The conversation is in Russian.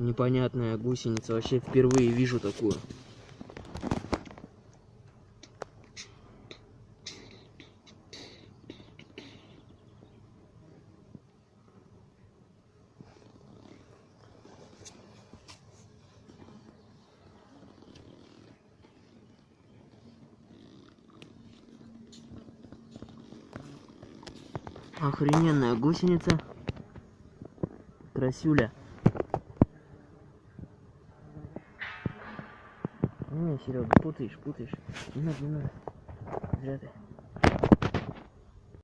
Непонятная гусеница. Вообще впервые вижу такую. Охрененная гусеница. Красюля. Не, Серега, путаешь, путаешь. Не надо, не надо. Зря ты.